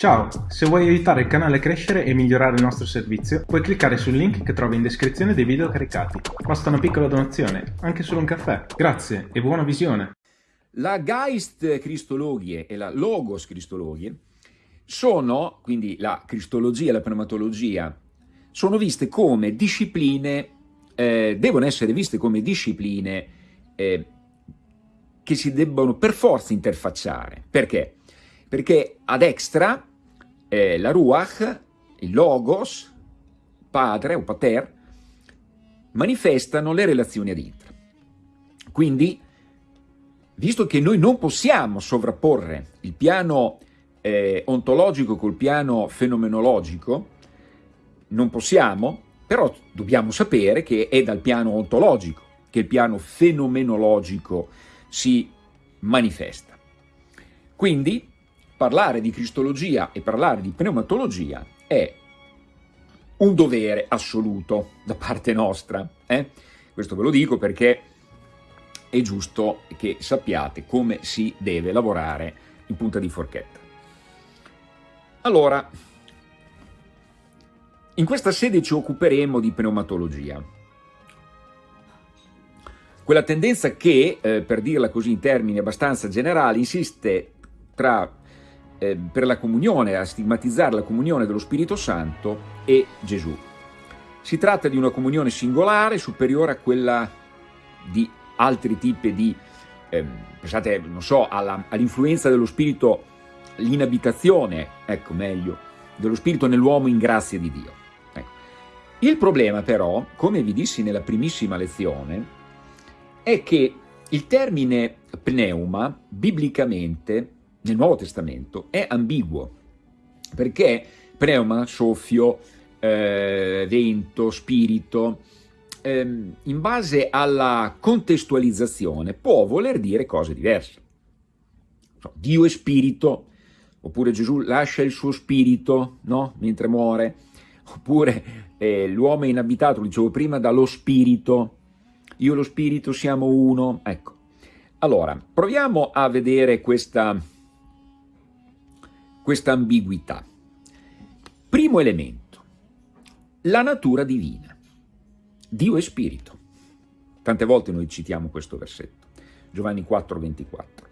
Ciao, se vuoi aiutare il canale a crescere e migliorare il nostro servizio, puoi cliccare sul link che trovi in descrizione dei video caricati. Basta una piccola donazione, anche solo un caffè. Grazie e buona visione! La Geist Cristologie e la Logos Cristologie sono, quindi la cristologia e la pneumatologia, sono viste come discipline, eh, devono essere viste come discipline eh, che si debbono per forza interfacciare. Perché? Perché ad extra eh, la Ruach, il Logos, padre o pater, manifestano le relazioni ad intra. Quindi, visto che noi non possiamo sovrapporre il piano eh, ontologico col piano fenomenologico, non possiamo, però dobbiamo sapere che è dal piano ontologico che il piano fenomenologico si manifesta. Quindi parlare di cristologia e parlare di pneumatologia è un dovere assoluto da parte nostra. Eh? Questo ve lo dico perché è giusto che sappiate come si deve lavorare in punta di forchetta. Allora, in questa sede ci occuperemo di pneumatologia. Quella tendenza che, eh, per dirla così in termini abbastanza generali, insiste tra eh, per la comunione, a stigmatizzare la comunione dello Spirito Santo e Gesù. Si tratta di una comunione singolare, superiore a quella di altri tipi di, eh, pensate, non so, all'influenza dello Spirito, l'inabitazione, ecco meglio, dello Spirito nell'uomo in grazia di Dio. Ecco. Il problema però, come vi dissi nella primissima lezione, è che il termine pneuma, biblicamente, nel Nuovo Testamento è ambiguo, perché pneuma, soffio, eh, vento, spirito, ehm, in base alla contestualizzazione può voler dire cose diverse. Dio è spirito, oppure Gesù lascia il suo spirito no? mentre muore, oppure eh, l'uomo è inabitato, lo dicevo prima, dallo spirito, io e lo spirito siamo uno, ecco. Allora, proviamo a vedere questa questa ambiguità. Primo elemento, la natura divina. Dio è spirito. Tante volte noi citiamo questo versetto, Giovanni 4, 24.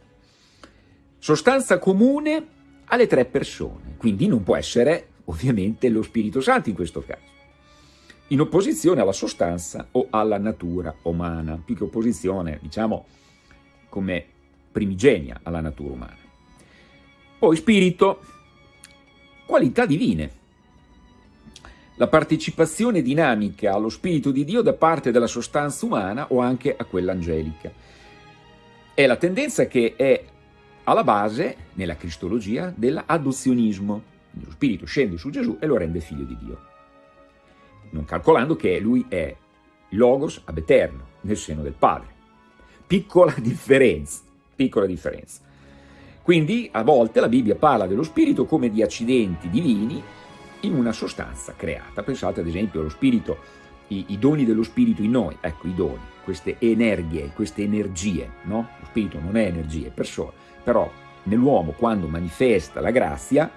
Sostanza comune alle tre persone, quindi non può essere ovviamente lo Spirito Santo in questo caso, in opposizione alla sostanza o alla natura umana, più che opposizione, diciamo, come primigenia alla natura umana. Poi spirito, qualità divine. La partecipazione dinamica allo Spirito di Dio da parte della sostanza umana o anche a quella angelica. È la tendenza che è alla base, nella cristologia, dell'adozionismo. Lo Spirito scende su Gesù e lo rende figlio di Dio. Non calcolando che lui è Logos ab eterno, nel seno del Padre. Piccola differenza, piccola differenza. Quindi a volte la Bibbia parla dello spirito come di accidenti divini in una sostanza creata. Pensate ad esempio allo spirito, i, i doni dello spirito in noi, ecco i doni, queste energie, queste energie, no? Lo spirito non è energia, è persona, però nell'uomo quando manifesta la grazia,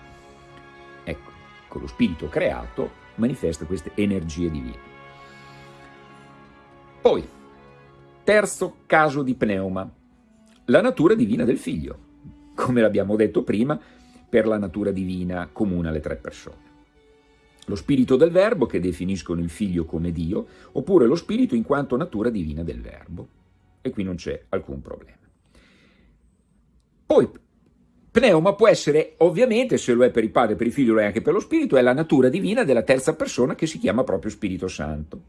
ecco, con lo spirito creato, manifesta queste energie divine. Poi, terzo caso di pneuma, la natura divina del figlio come l'abbiamo detto prima, per la natura divina comune alle tre persone. Lo spirito del verbo che definiscono il figlio come Dio, oppure lo spirito in quanto natura divina del verbo. E qui non c'è alcun problema. Poi, pneuma può essere, ovviamente, se lo è per il padre, per il figlio, lo è anche per lo spirito, è la natura divina della terza persona che si chiama proprio Spirito Santo.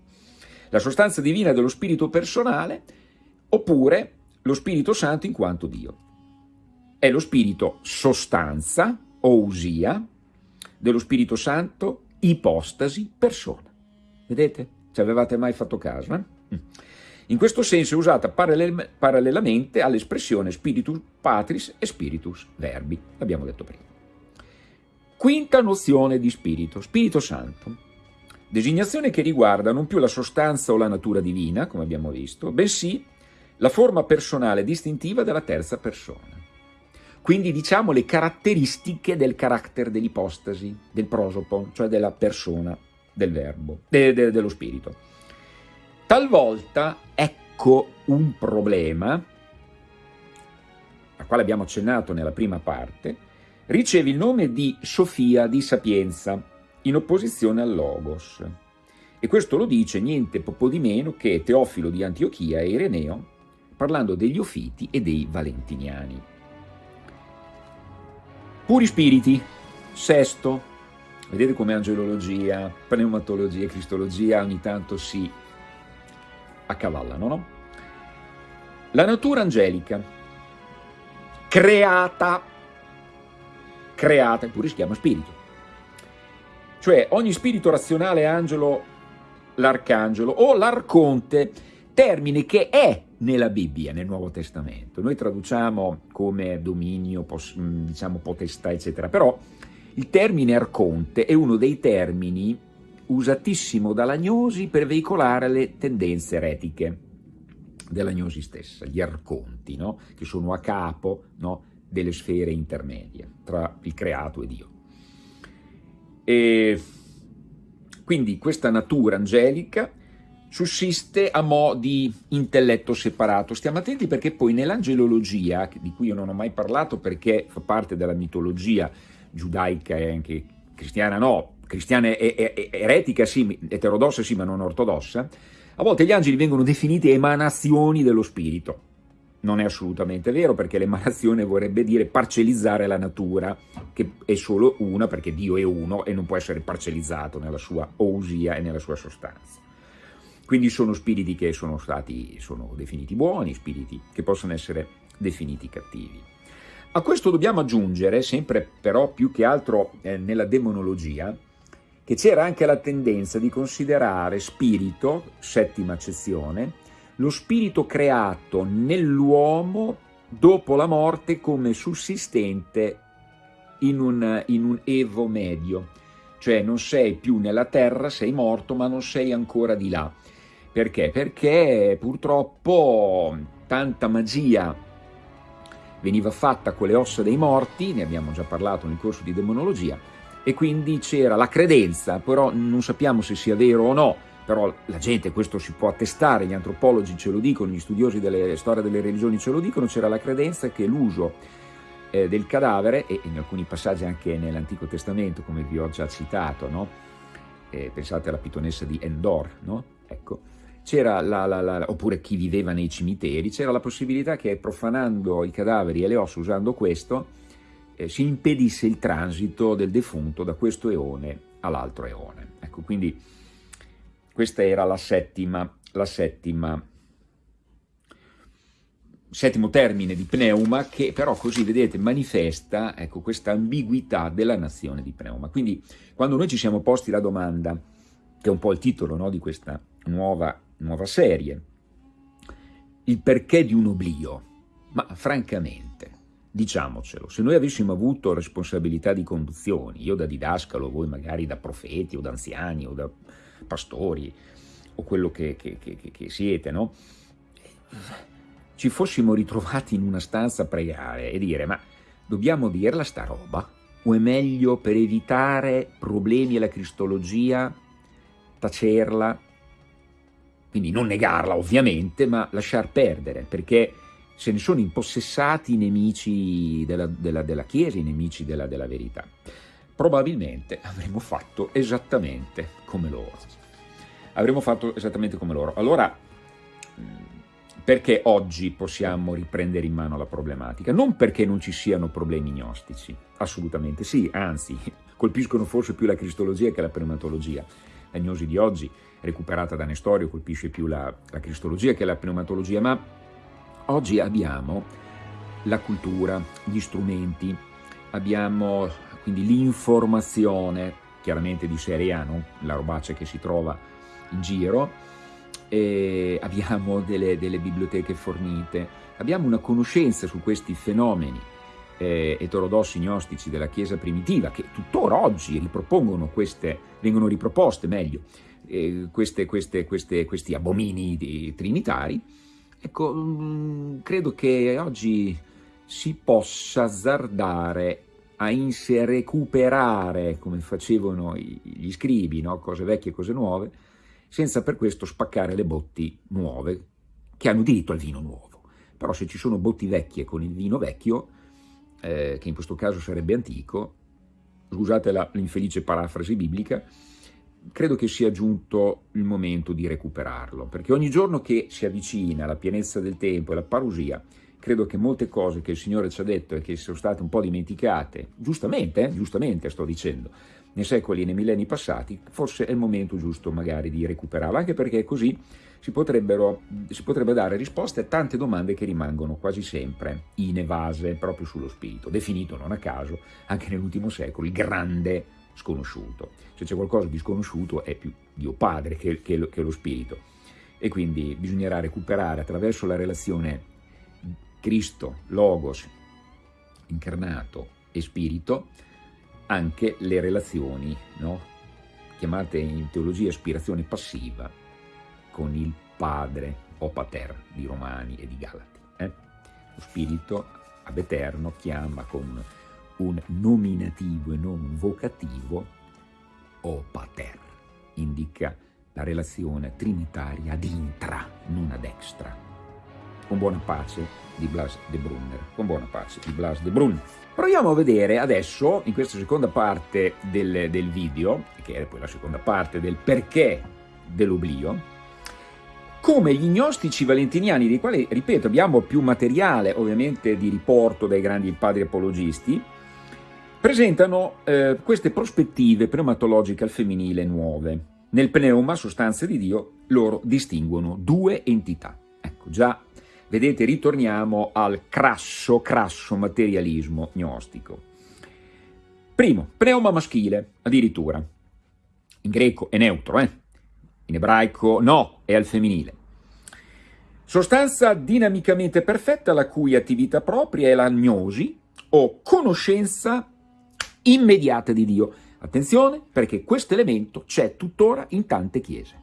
La sostanza divina dello spirito personale, oppure lo Spirito Santo in quanto Dio è lo spirito sostanza, ousia, dello Spirito Santo, ipostasi, persona. Vedete? Ci avevate mai fatto caso? Eh? In questo senso è usata parallelamente all'espressione Spiritus Patris e Spiritus Verbi, l'abbiamo detto prima. Quinta nozione di spirito, Spirito Santo. Designazione che riguarda non più la sostanza o la natura divina, come abbiamo visto, bensì la forma personale distintiva della terza persona quindi diciamo le caratteristiche del carattere dell'ipostasi, del prosopo, cioè della persona, del verbo, de, de, dello spirito. Talvolta, ecco un problema, al quale abbiamo accennato nella prima parte, riceve il nome di Sofia di Sapienza, in opposizione al Logos. E questo lo dice niente po' di meno che Teofilo di Antiochia e Ireneo, parlando degli Ofiti e dei Valentiniani. Puri spiriti, sesto, vedete come angelologia, pneumatologia e cristologia ogni tanto si accavallano, no? La natura angelica, creata, creata, eppure si chiama spirito. Cioè ogni spirito razionale angelo l'arcangelo o l'arconte, termine che è nella Bibbia, nel Nuovo Testamento. Noi traduciamo come dominio, mm, diciamo potestà, eccetera, però il termine arconte è uno dei termini usatissimo dall'agnosi per veicolare le tendenze eretiche dell'agnosi stessa, gli arconti, no? che sono a capo no? delle sfere intermedie tra il creato e Dio. E quindi questa natura angelica sussiste a mo' di intelletto separato. Stiamo attenti perché poi nell'angelologia, di cui io non ho mai parlato perché fa parte della mitologia giudaica e anche cristiana no, cristiana e, e, eretica sì, eterodossa sì, ma non ortodossa, a volte gli angeli vengono definiti emanazioni dello spirito non è assolutamente vero perché l'emanazione vorrebbe dire parcellizzare la natura, che è solo una perché Dio è uno e non può essere parcellizzato nella sua ousia e nella sua sostanza. Quindi sono spiriti che sono stati sono definiti buoni, spiriti che possono essere definiti cattivi. A questo dobbiamo aggiungere, sempre però più che altro eh, nella demonologia, che c'era anche la tendenza di considerare spirito, settima accezione, lo spirito creato nell'uomo dopo la morte come sussistente in un, in un evo medio, cioè non sei più nella terra, sei morto ma non sei ancora di là. Perché? Perché purtroppo tanta magia veniva fatta con le ossa dei morti, ne abbiamo già parlato nel corso di demonologia, e quindi c'era la credenza, però non sappiamo se sia vero o no, però la gente, questo si può attestare, gli antropologi ce lo dicono, gli studiosi delle storie delle religioni ce lo dicono, c'era la credenza che l'uso eh, del cadavere, e in alcuni passaggi anche nell'Antico Testamento, come vi ho già citato, no? eh, pensate alla pitonessa di Endor, no? ecco, c'era la, la, la, oppure chi viveva nei cimiteri, c'era la possibilità che profanando i cadaveri e le ossa usando questo, eh, si impedisse il transito del defunto da questo eone all'altro eone. Ecco, quindi questa era la settima, la settima, settimo termine di pneuma che però così, vedete, manifesta ecco, questa ambiguità della nazione di pneuma. Quindi quando noi ci siamo posti la domanda, che è un po' il titolo no, di questa nuova, nuova serie, il perché di un oblio, ma francamente, diciamocelo, se noi avessimo avuto responsabilità di conduzione, io da didascalo, voi magari da profeti o da anziani o da pastori o quello che, che, che, che siete, no? ci fossimo ritrovati in una stanza a pregare e dire ma dobbiamo dirla sta roba? O è meglio per evitare problemi alla cristologia tacerla, quindi non negarla ovviamente, ma lasciar perdere, perché se ne sono impossessati i nemici della, della, della Chiesa, i nemici della, della verità probabilmente avremmo fatto esattamente come loro. Avremmo fatto esattamente come loro. Allora, perché oggi possiamo riprendere in mano la problematica? Non perché non ci siano problemi gnostici, assolutamente sì, anzi, colpiscono forse più la cristologia che la pneumatologia. La gnosi di oggi, recuperata da Nestorio, colpisce più la, la cristologia che la pneumatologia, ma oggi abbiamo la cultura, gli strumenti, abbiamo quindi l'informazione, chiaramente di serie A, non la robaccia che si trova in giro, abbiamo delle, delle, biblioteche fornite, abbiamo una conoscenza su questi fenomeni eh, eterodossi gnostici della Chiesa primitiva che tuttora oggi ripropongono queste, vengono riproposte meglio, eh, queste, queste, questi abomini trinitari, ecco, mm, credo che oggi si possa azzardare a recuperare, come facevano gli scribi, no? cose vecchie e cose nuove, senza per questo spaccare le botti nuove, che hanno diritto al vino nuovo. Però se ci sono botti vecchie con il vino vecchio, eh, che in questo caso sarebbe antico, scusate l'infelice parafrasi biblica, credo che sia giunto il momento di recuperarlo, perché ogni giorno che si avvicina la pienezza del tempo e la parusia, credo che molte cose che il Signore ci ha detto e che sono state un po' dimenticate, giustamente, eh, giustamente sto dicendo, nei secoli e nei millenni passati, forse è il momento giusto magari di recuperarlo, anche perché così si, si potrebbe dare risposte a tante domande che rimangono quasi sempre inevase proprio sullo spirito, definito non a caso anche nell'ultimo secolo il grande sconosciuto. Se c'è qualcosa di sconosciuto è più Dio Padre che, che, lo, che lo spirito e quindi bisognerà recuperare attraverso la relazione Cristo, Logos, incarnato e spirito, anche le relazioni, no? chiamate in teologia aspirazione passiva, con il Padre o Pater di Romani e di Galati. Eh? Lo spirito ab eterno chiama con un nominativo e non un vocativo o Pater, indica la relazione trinitaria ad intra, non ad extra. Con buona pace di Blas de Brunner, con buona pace di Blas de Brunner. Proviamo a vedere adesso, in questa seconda parte del, del video, che è poi la seconda parte del perché dell'oblio, come gli gnostici valentiniani, dei quali, ripeto, abbiamo più materiale ovviamente di riporto dai grandi padri apologisti, presentano eh, queste prospettive pneumatologiche al femminile nuove. Nel pneuma, sostanza di Dio, loro distinguono due entità. Ecco, già Vedete, ritorniamo al crasso, crasso materialismo gnostico. Primo, pneuma maschile, addirittura. In greco è neutro, eh? In ebraico no, è al femminile. Sostanza dinamicamente perfetta la cui attività propria è la gnosi o conoscenza immediata di Dio. Attenzione perché questo elemento c'è tuttora in tante chiese.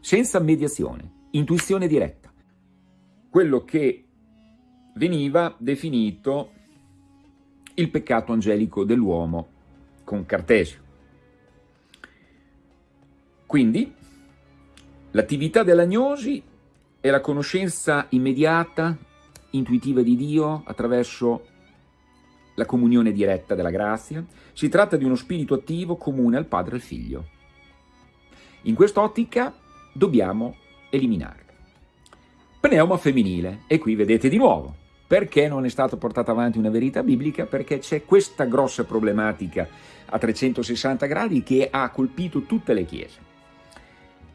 Senza mediazione, intuizione diretta quello che veniva definito il peccato angelico dell'uomo con Cartesio. Quindi l'attività dell'agnosi è la conoscenza immediata, intuitiva di Dio attraverso la comunione diretta della grazia. Si tratta di uno spirito attivo comune al Padre e al Figlio. In quest'ottica dobbiamo eliminare pneuma femminile. E qui vedete di nuovo, perché non è stata portata avanti una verità biblica? Perché c'è questa grossa problematica a 360 gradi che ha colpito tutte le chiese.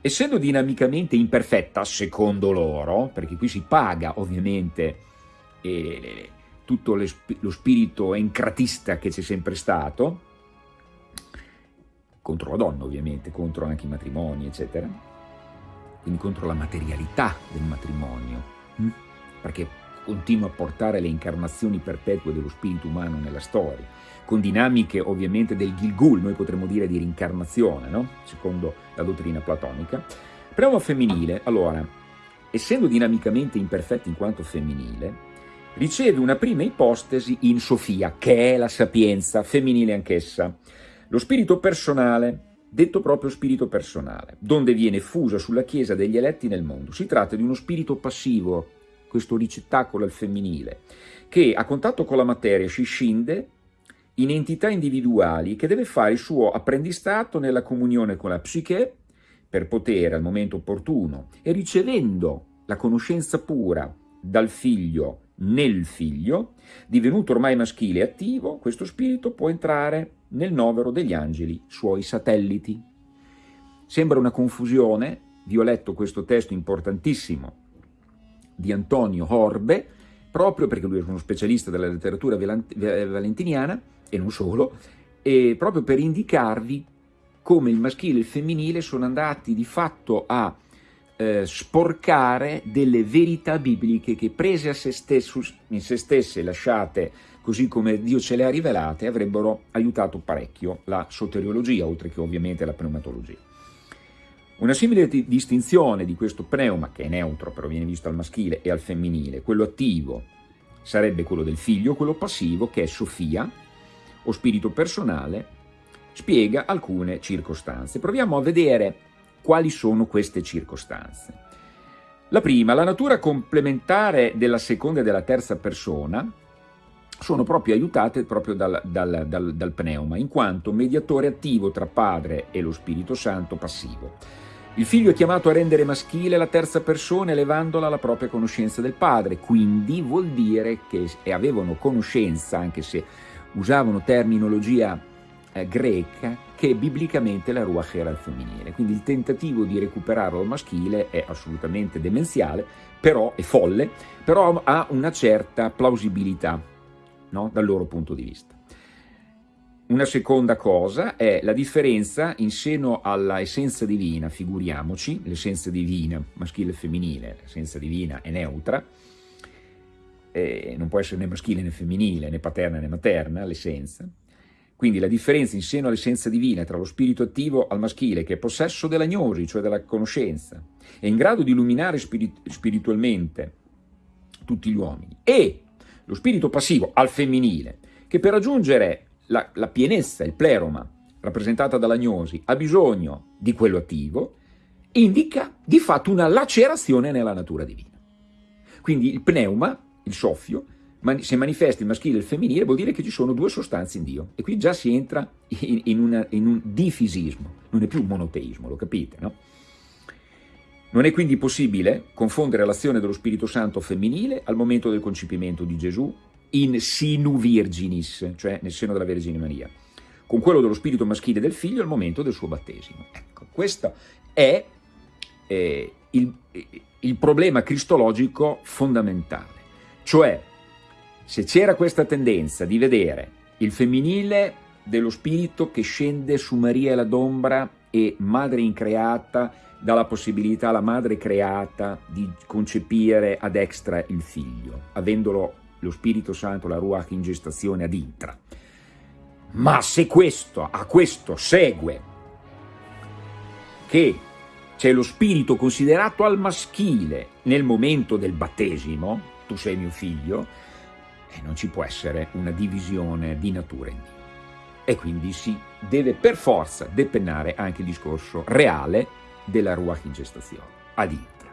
Essendo dinamicamente imperfetta, secondo loro, perché qui si paga ovviamente eh, tutto lo spirito encratista che c'è sempre stato, contro la donna ovviamente, contro anche i matrimoni, eccetera, quindi contro la materialità del matrimonio, hm? perché continua a portare le incarnazioni perpetue dello spirito umano nella storia, con dinamiche ovviamente del Gilgul, noi potremmo dire di rincarnazione, no? secondo la dottrina platonica. Pneuma femminile, allora, essendo dinamicamente imperfetta in quanto femminile, riceve una prima ipostesi in Sofia, che è la sapienza, femminile anch'essa. Lo spirito personale, detto proprio spirito personale, donde viene fusa sulla Chiesa degli eletti nel mondo. Si tratta di uno spirito passivo, questo ricettacolo al femminile, che a contatto con la materia si scinde in entità individuali che deve fare il suo apprendistato nella comunione con la psiche per poter al momento opportuno e ricevendo la conoscenza pura dal figlio nel figlio, divenuto ormai maschile e attivo, questo spirito può entrare nel novero degli angeli, suoi satelliti. Sembra una confusione, vi ho letto questo testo importantissimo di Antonio Horbe, proprio perché lui è uno specialista della letteratura valentiniana, e non solo, e proprio per indicarvi come il maschile e il femminile sono andati di fatto a eh, sporcare delle verità bibliche che prese a se stesso, in se stesse, lasciate così come Dio ce le ha rivelate, avrebbero aiutato parecchio la soteriologia, oltre che ovviamente la pneumatologia. Una simile distinzione di questo pneuma, che è neutro, però viene visto al maschile e al femminile, quello attivo sarebbe quello del figlio, quello passivo che è Sofia, o spirito personale, spiega alcune circostanze. Proviamo a vedere quali sono queste circostanze. La prima, la natura complementare della seconda e della terza persona sono proprio aiutate proprio dal, dal, dal, dal pneuma, in quanto mediatore attivo tra Padre e lo Spirito Santo passivo. Il figlio è chiamato a rendere maschile la terza persona elevandola alla propria conoscenza del padre, quindi vuol dire che avevano conoscenza, anche se usavano terminologia eh, greca, che biblicamente la Ruach era il femminile. Quindi il tentativo di recuperarlo al maschile è assolutamente demenziale, però è folle, però ha una certa plausibilità no? dal loro punto di vista. Una seconda cosa è la differenza in seno alla essenza divina, figuriamoci, l'essenza divina, maschile e femminile, l'essenza divina è neutra, eh, non può essere né maschile né femminile, né paterna né materna l'essenza, quindi la differenza in seno all'essenza divina tra lo spirito attivo al maschile, che è possesso della gnosi, cioè della conoscenza, è in grado di illuminare spirit spiritualmente tutti gli uomini, e lo spirito passivo al femminile, che per raggiungere la, la pienezza, il pleroma, rappresentata dalla gnosi, ha bisogno di quello attivo, indica di fatto una lacerazione nella natura divina. Quindi il pneuma, il soffio, se manifesta il maschile e il femminile vuol dire che ci sono due sostanze in Dio e qui già si entra in, in, una, in un difisismo, non è più un monoteismo, lo capite, no? Non è quindi possibile confondere l'azione dello Spirito Santo femminile al momento del concepimento di Gesù in sinu virginis, cioè nel seno della Vergine Maria, con quello dello spirito maschile del figlio al momento del suo battesimo. Ecco, questo è eh, il, il problema cristologico fondamentale, cioè se c'era questa tendenza di vedere il femminile dello spirito che scende su Maria la d'ombra e madre increata dà la possibilità alla madre creata di concepire ad extra il figlio, avendolo lo Spirito Santo, la Ruach in gestazione ad intra. Ma se questo, a questo segue che c'è lo spirito considerato al maschile nel momento del battesimo, tu sei mio figlio, e non ci può essere una divisione di natura in Dio. E quindi si deve per forza depennare anche il discorso reale della Ruach in gestazione, ad intra.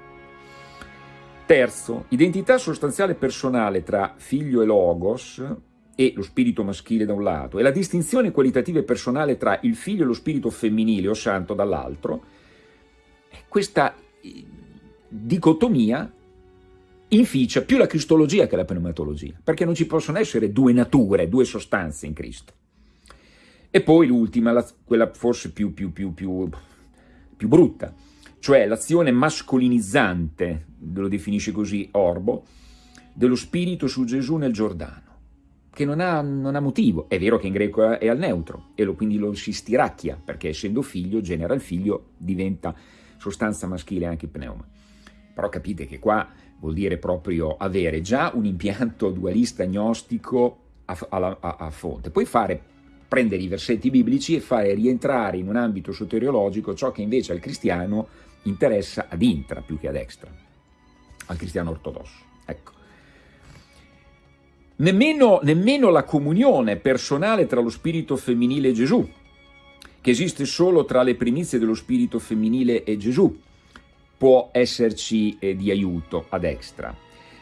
Terzo, identità sostanziale personale tra figlio e logos e lo spirito maschile da un lato, e la distinzione qualitativa e personale tra il figlio e lo spirito femminile o santo dall'altro, questa eh, dicotomia inficia più la cristologia che la pneumatologia, perché non ci possono essere due nature, due sostanze in Cristo. E poi l'ultima, quella forse più, più, più, più brutta, cioè l'azione mascolinizzante, lo definisce così Orbo, dello spirito su Gesù nel Giordano, che non ha, non ha motivo. È vero che in greco è al neutro, e lo, quindi lo si stiracchia, perché essendo figlio, genera il figlio, diventa sostanza maschile anche pneuma. Però capite che qua vuol dire proprio avere già un impianto dualista gnostico a, a, a, a fonte, poi fare prendere i versetti biblici e fare rientrare in un ambito soteriologico ciò che invece al cristiano interessa ad intra più che ad extra, al cristiano ortodosso. Ecco. Nemmeno, nemmeno la comunione personale tra lo spirito femminile e Gesù, che esiste solo tra le primizie dello spirito femminile e Gesù, può esserci eh, di aiuto ad extra.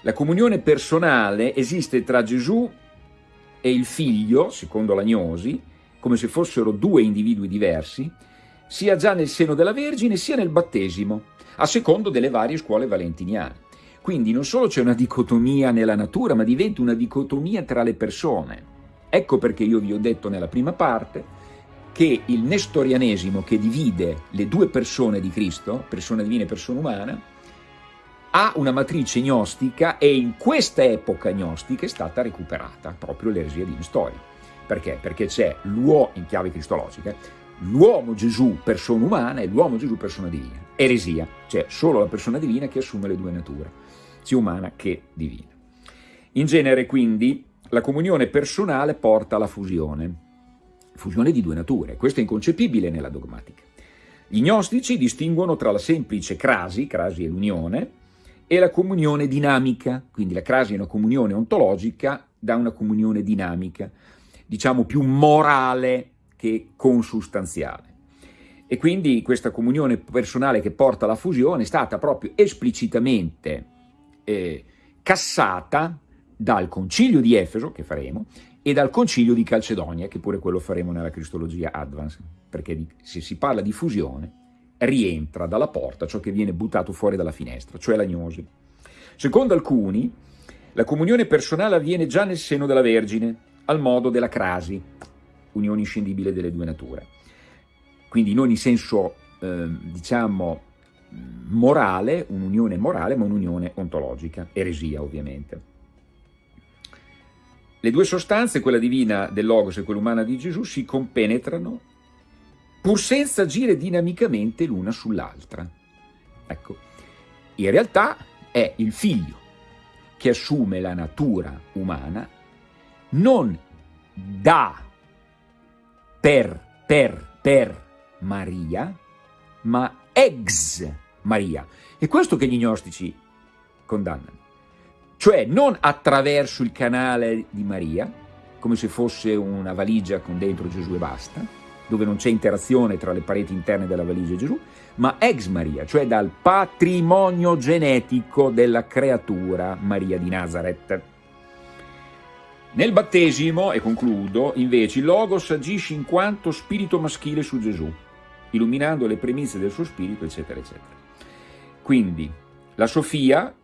La comunione personale esiste tra Gesù e il figlio, secondo l'agnosi, come se fossero due individui diversi, sia già nel seno della Vergine sia nel battesimo, a secondo delle varie scuole valentiniane. Quindi non solo c'è una dicotomia nella natura, ma diventa una dicotomia tra le persone. Ecco perché io vi ho detto nella prima parte che il nestorianesimo che divide le due persone di Cristo, persona divina e persona umana, ha una matrice gnostica e in questa epoca gnostica è stata recuperata proprio l'eresia di Nestori. Perché? Perché c'è l'uomo, in chiave cristologica, l'uomo Gesù persona umana e l'uomo Gesù persona divina. Eresia, cioè solo la persona divina che assume le due nature, sia umana che divina. In genere quindi la comunione personale porta alla fusione, fusione di due nature. Questo è inconcepibile nella dogmatica. Gli gnostici distinguono tra la semplice crasi, crasi è l'unione, e la comunione dinamica, quindi la crasi è una comunione ontologica da una comunione dinamica, diciamo più morale che consustanziale. E quindi questa comunione personale che porta alla fusione è stata proprio esplicitamente eh, cassata dal concilio di Efeso, che faremo, e dal concilio di Calcedonia, che pure quello faremo nella Cristologia Advance, perché se si parla di fusione rientra dalla porta ciò che viene buttato fuori dalla finestra, cioè l'agnosi. Secondo alcuni, la comunione personale avviene già nel seno della Vergine, al modo della crasi, unione inscindibile delle due nature. Quindi non in senso, eh, diciamo, morale, un'unione morale, ma un'unione ontologica, eresia ovviamente. Le due sostanze, quella divina del Logos e quella umana di Gesù, si compenetrano pur senza agire dinamicamente l'una sull'altra. Ecco, in realtà è il figlio che assume la natura umana non da, per, per, per Maria, ma ex Maria. È questo che gli gnostici condannano. Cioè non attraverso il canale di Maria, come se fosse una valigia con dentro Gesù e basta, dove non c'è interazione tra le pareti interne della valigia e Gesù, ma ex Maria, cioè dal patrimonio genetico della creatura Maria di Nazareth. Nel battesimo, e concludo, invece il Logos agisce in quanto spirito maschile su Gesù, illuminando le premisse del suo spirito, eccetera, eccetera. Quindi la Sofia,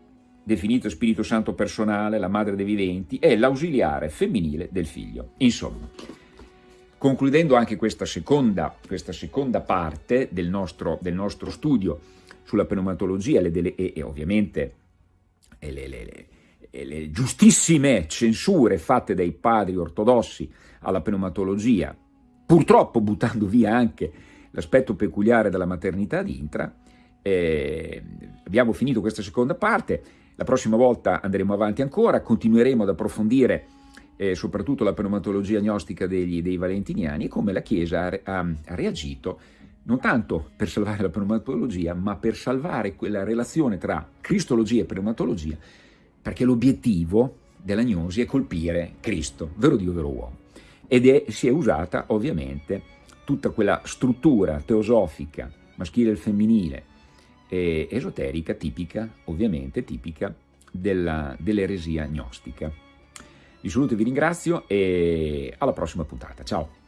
definita Spirito Santo personale, la madre dei viventi, è l'ausiliare femminile del figlio. Insomma, Concludendo anche questa seconda, questa seconda parte del nostro, del nostro, studio sulla pneumatologia le, le, e, e, ovviamente e le, le, giustissime censure fatte dai padri ortodossi alla pneumatologia, purtroppo buttando via anche l'aspetto peculiare della maternità di intra, eh, abbiamo finito questa seconda parte, la prossima volta andremo avanti ancora, continueremo ad approfondire eh, soprattutto la pneumatologia gnostica degli, dei valentiniani, e come la Chiesa ha, ha, reagito non tanto per salvare la pneumatologia, ma per salvare quella relazione tra cristologia e pneumatologia, perché l'obiettivo della gnosi è colpire Cristo, vero Dio, vero uomo. Ed è, si è usata ovviamente tutta quella struttura teosofica, maschile e femminile, e esoterica, tipica, ovviamente tipica, dell'eresia gnostica. Vi saluto e vi ringrazio e alla prossima puntata. Ciao!